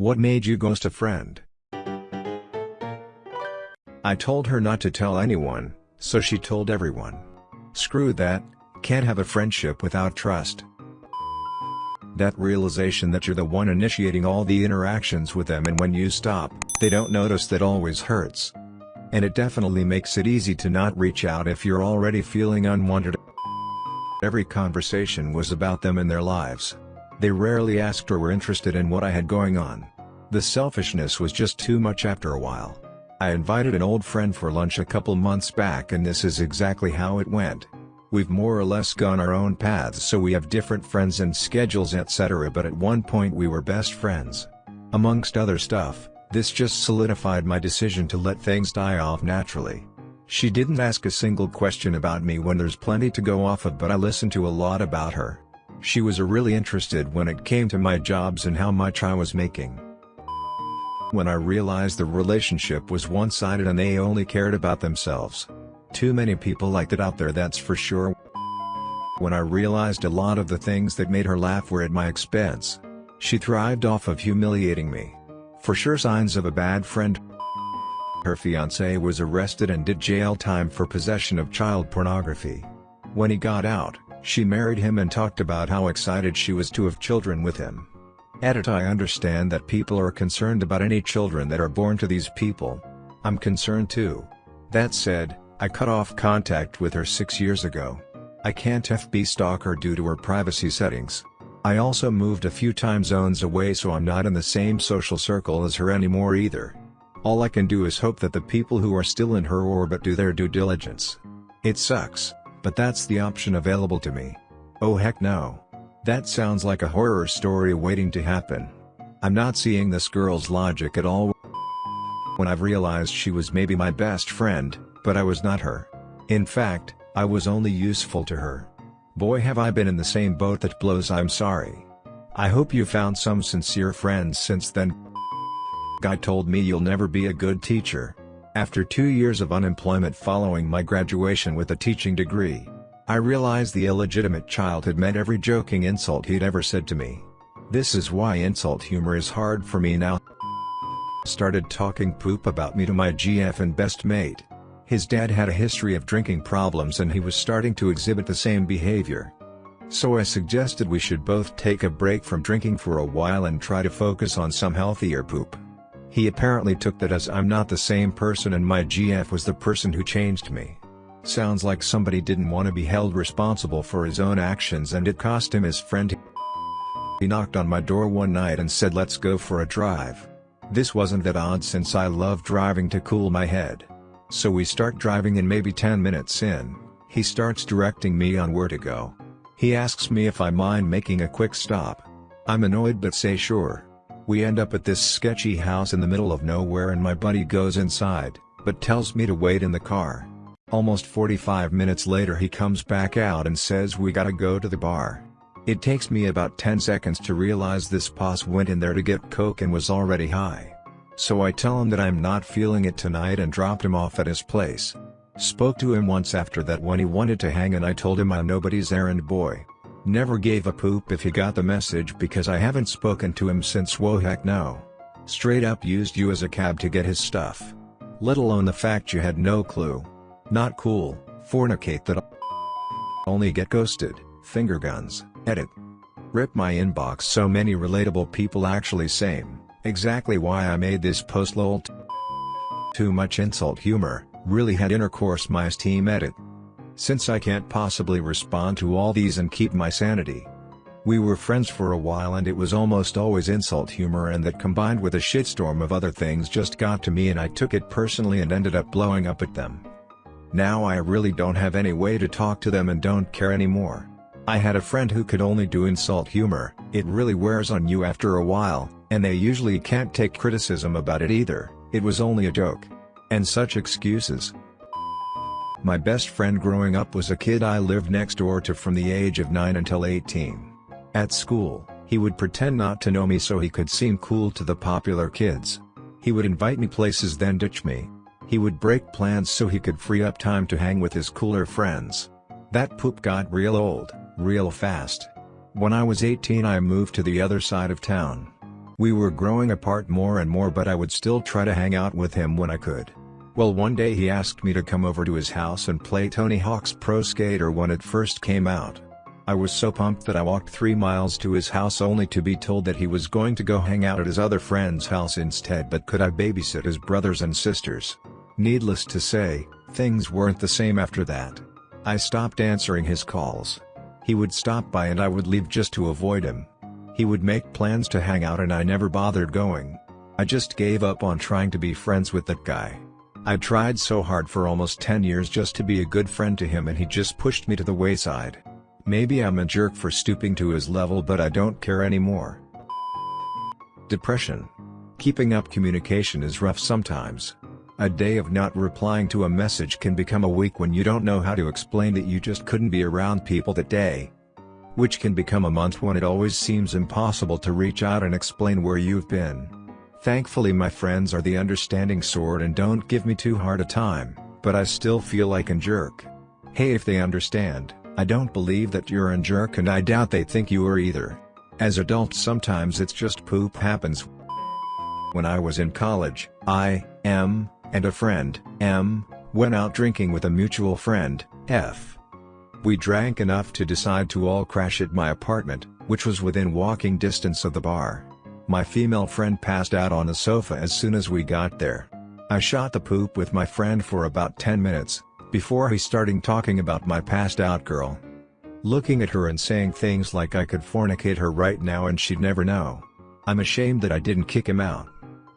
What made you ghost a friend? I told her not to tell anyone, so she told everyone. Screw that, can't have a friendship without trust. That realization that you're the one initiating all the interactions with them and when you stop, they don't notice that always hurts. And it definitely makes it easy to not reach out if you're already feeling unwanted. Every conversation was about them and their lives. They rarely asked or were interested in what I had going on. The selfishness was just too much after a while. I invited an old friend for lunch a couple months back and this is exactly how it went. We've more or less gone our own paths so we have different friends and schedules etc but at one point we were best friends. Amongst other stuff, this just solidified my decision to let things die off naturally. She didn't ask a single question about me when there's plenty to go off of but I listened to a lot about her. She was really interested when it came to my jobs and how much I was making. When I realized the relationship was one-sided and they only cared about themselves. Too many people like that out there that's for sure. When I realized a lot of the things that made her laugh were at my expense. She thrived off of humiliating me. For sure signs of a bad friend. Her fiancé was arrested and did jail time for possession of child pornography. When he got out, she married him and talked about how excited she was to have children with him. Edit I understand that people are concerned about any children that are born to these people. I'm concerned too. That said, I cut off contact with her six years ago. I can't FB stalk her due to her privacy settings. I also moved a few time zones away so I'm not in the same social circle as her anymore either. All I can do is hope that the people who are still in her orbit do their due diligence. It sucks, but that's the option available to me. Oh heck no. That sounds like a horror story waiting to happen. I'm not seeing this girl's logic at all. When I've realized she was maybe my best friend, but I was not her. In fact, I was only useful to her. Boy have I been in the same boat that blows I'm sorry. I hope you found some sincere friends since then. Guy told me you'll never be a good teacher. After two years of unemployment following my graduation with a teaching degree, I realized the illegitimate child had meant every joking insult he'd ever said to me. This is why insult humor is hard for me now. Started talking poop about me to my GF and best mate. His dad had a history of drinking problems and he was starting to exhibit the same behavior. So I suggested we should both take a break from drinking for a while and try to focus on some healthier poop. He apparently took that as I'm not the same person and my GF was the person who changed me. Sounds like somebody didn't want to be held responsible for his own actions and it cost him his friend. He knocked on my door one night and said let's go for a drive. This wasn't that odd since I love driving to cool my head. So we start driving and maybe 10 minutes in, he starts directing me on where to go. He asks me if I mind making a quick stop. I'm annoyed but say sure. We end up at this sketchy house in the middle of nowhere and my buddy goes inside, but tells me to wait in the car. Almost 45 minutes later he comes back out and says we gotta go to the bar. It takes me about 10 seconds to realize this boss went in there to get coke and was already high. So I tell him that I'm not feeling it tonight and dropped him off at his place. Spoke to him once after that when he wanted to hang and I told him I'm nobody's errand boy. Never gave a poop if he got the message because I haven't spoken to him since whoa heck no. Straight up used you as a cab to get his stuff. Let alone the fact you had no clue. Not cool, fornicate that only get ghosted, finger guns, edit. Rip my inbox so many relatable people actually same, exactly why I made this post lol Too much insult humor, really had intercourse my esteem edit. Since I can't possibly respond to all these and keep my sanity. We were friends for a while and it was almost always insult humor and that combined with a shitstorm of other things just got to me and I took it personally and ended up blowing up at them. Now I really don't have any way to talk to them and don't care anymore. I had a friend who could only do insult humor, it really wears on you after a while, and they usually can't take criticism about it either, it was only a joke. And such excuses. My best friend growing up was a kid I lived next door to from the age of 9 until 18. At school, he would pretend not to know me so he could seem cool to the popular kids. He would invite me places then ditch me, he would break plans so he could free up time to hang with his cooler friends. That poop got real old, real fast. When I was 18 I moved to the other side of town. We were growing apart more and more but I would still try to hang out with him when I could. Well one day he asked me to come over to his house and play Tony Hawk's Pro Skater when it first came out. I was so pumped that I walked 3 miles to his house only to be told that he was going to go hang out at his other friend's house instead but could I babysit his brothers and sisters. Needless to say, things weren't the same after that. I stopped answering his calls. He would stop by and I would leave just to avoid him. He would make plans to hang out and I never bothered going. I just gave up on trying to be friends with that guy. I tried so hard for almost 10 years just to be a good friend to him and he just pushed me to the wayside. Maybe I'm a jerk for stooping to his level but I don't care anymore. Depression. Keeping up communication is rough sometimes. A day of not replying to a message can become a week when you don't know how to explain that you just couldn't be around people that day. Which can become a month when it always seems impossible to reach out and explain where you've been. Thankfully my friends are the understanding sort and don't give me too hard a time, but I still feel like a jerk. Hey if they understand, I don't believe that you're a jerk and I doubt they think you are either. As adults sometimes it's just poop happens. When I was in college, I, M, and a friend, M, went out drinking with a mutual friend, F. We drank enough to decide to all crash at my apartment, which was within walking distance of the bar. My female friend passed out on the sofa as soon as we got there. I shot the poop with my friend for about 10 minutes, before he starting talking about my passed out girl. Looking at her and saying things like I could fornicate her right now and she'd never know. I'm ashamed that I didn't kick him out.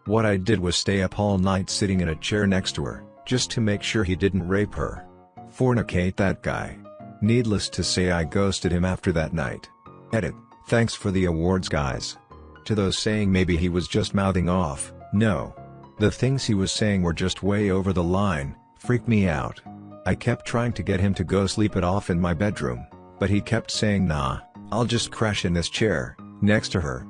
What I did was stay up all night sitting in a chair next to her, just to make sure he didn't rape her. Fornicate that guy. Needless to say I ghosted him after that night. Edit, thanks for the awards guys. To those saying maybe he was just mouthing off, no. The things he was saying were just way over the line, freaked me out. I kept trying to get him to go sleep it off in my bedroom, but he kept saying nah, I'll just crash in this chair, next to her.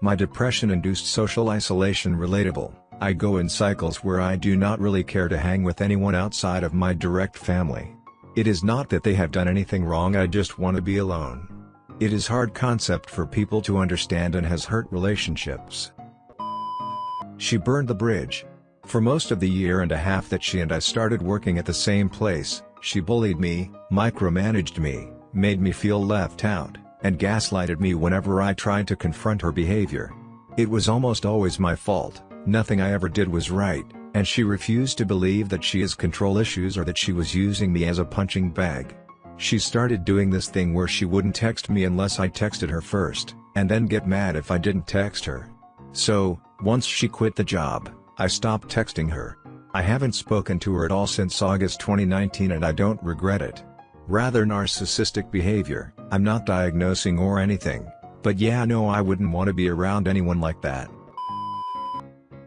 My depression-induced social isolation relatable, I go in cycles where I do not really care to hang with anyone outside of my direct family. It is not that they have done anything wrong I just want to be alone. It is hard concept for people to understand and has hurt relationships. She burned the bridge, for most of the year and a half that she and I started working at the same place, she bullied me, micromanaged me, made me feel left out, and gaslighted me whenever I tried to confront her behavior. It was almost always my fault, nothing I ever did was right, and she refused to believe that she has control issues or that she was using me as a punching bag. She started doing this thing where she wouldn't text me unless I texted her first, and then get mad if I didn't text her. So, once she quit the job, I stopped texting her. I haven't spoken to her at all since August 2019 and I don't regret it. Rather narcissistic behavior, I'm not diagnosing or anything, but yeah no I wouldn't want to be around anyone like that.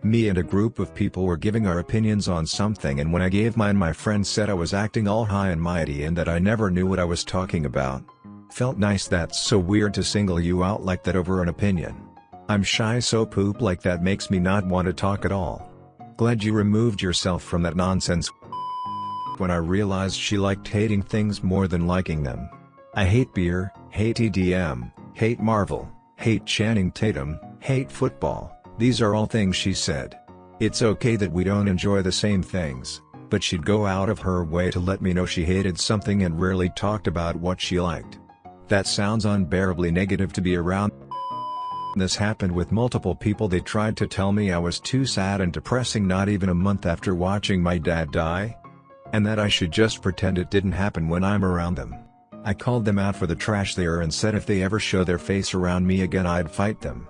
Me and a group of people were giving our opinions on something and when I gave mine my friend said I was acting all high and mighty and that I never knew what I was talking about. Felt nice that's so weird to single you out like that over an opinion. I'm shy so poop like that makes me not want to talk at all. Glad you removed yourself from that nonsense. When I realized she liked hating things more than liking them. I hate beer, hate EDM, hate Marvel, hate Channing Tatum, hate football, these are all things she said. It's okay that we don't enjoy the same things, but she'd go out of her way to let me know she hated something and rarely talked about what she liked. That sounds unbearably negative to be around. This happened with multiple people they tried to tell me I was too sad and depressing not even a month after watching my dad die. And that I should just pretend it didn't happen when I'm around them. I called them out for the trash they are and said if they ever show their face around me again I'd fight them.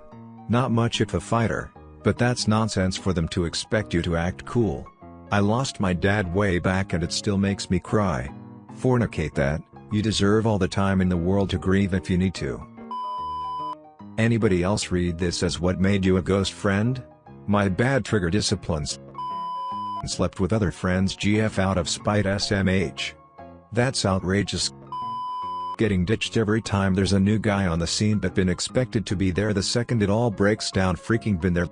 Not much if a fighter, but that's nonsense for them to expect you to act cool. I lost my dad way back and it still makes me cry. Fornicate that, you deserve all the time in the world to grieve if you need to. Anybody else read this as what made you a ghost friend? My bad trigger disciplines. Slept with other friends GF out of spite SMH. That's outrageous. Getting ditched every time there's a new guy on the scene but been expected to be there the second it all breaks down freaking been there.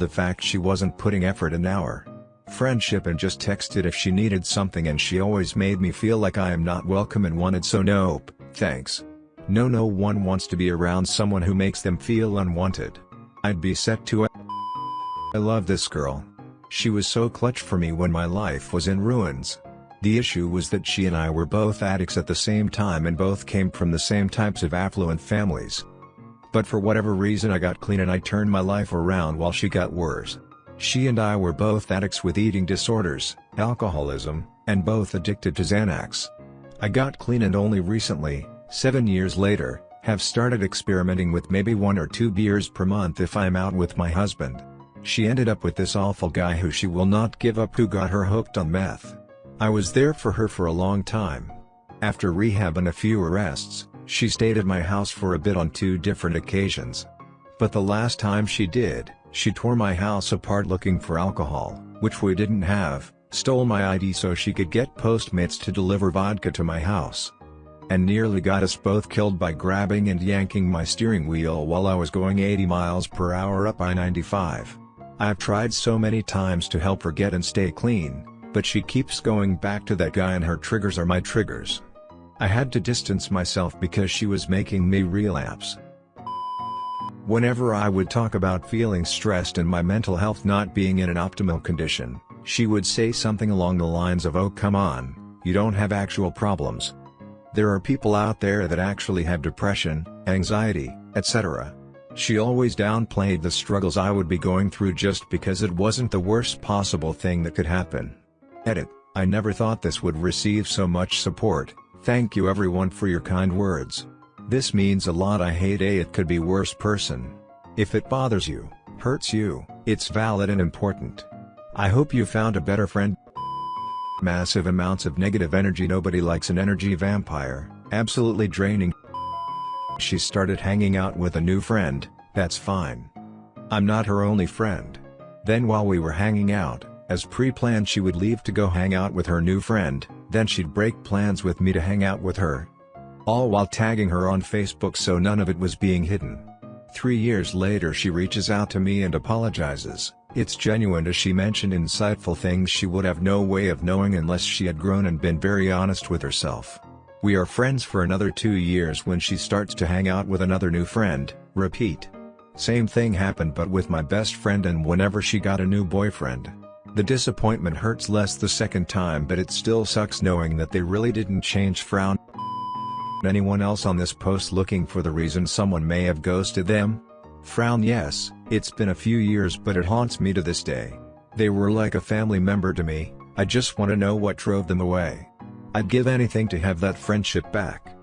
The fact she wasn't putting effort in our friendship and just texted if she needed something and she always made me feel like I am not welcome and wanted so nope, thanks. No no one wants to be around someone who makes them feel unwanted. I'd be set to I love this girl. She was so clutch for me when my life was in ruins. The issue was that she and I were both addicts at the same time and both came from the same types of affluent families. But for whatever reason I got clean and I turned my life around while she got worse. She and I were both addicts with eating disorders, alcoholism, and both addicted to Xanax. I got clean and only recently, seven years later, have started experimenting with maybe one or two beers per month if I'm out with my husband. She ended up with this awful guy who she will not give up who got her hooked on meth. I was there for her for a long time. After rehab and a few arrests, she stayed at my house for a bit on two different occasions. But the last time she did, she tore my house apart looking for alcohol, which we didn't have, stole my ID so she could get Postmates to deliver vodka to my house. And nearly got us both killed by grabbing and yanking my steering wheel while I was going 80 miles per hour up I-95. I've tried so many times to help her get and stay clean, but she keeps going back to that guy and her triggers are my triggers. I had to distance myself because she was making me relapse. Whenever I would talk about feeling stressed and my mental health not being in an optimal condition, she would say something along the lines of oh come on, you don't have actual problems. There are people out there that actually have depression, anxiety, etc. She always downplayed the struggles I would be going through just because it wasn't the worst possible thing that could happen. Edit, I never thought this would receive so much support. Thank you everyone for your kind words. This means a lot I hate a it could be worse person. If it bothers you, hurts you, it's valid and important. I hope you found a better friend. Massive amounts of negative energy nobody likes an energy vampire, absolutely draining. She started hanging out with a new friend, that's fine. I'm not her only friend. Then while we were hanging out, as pre-planned she would leave to go hang out with her new friend, then she'd break plans with me to hang out with her. All while tagging her on Facebook so none of it was being hidden. Three years later she reaches out to me and apologizes, it's genuine as she mentioned insightful things she would have no way of knowing unless she had grown and been very honest with herself. We are friends for another two years when she starts to hang out with another new friend, repeat. Same thing happened but with my best friend and whenever she got a new boyfriend. The disappointment hurts less the second time but it still sucks knowing that they really didn't change frown. Anyone else on this post looking for the reason someone may have ghosted them? Frown yes, it's been a few years but it haunts me to this day. They were like a family member to me, I just want to know what drove them away. I'd give anything to have that friendship back.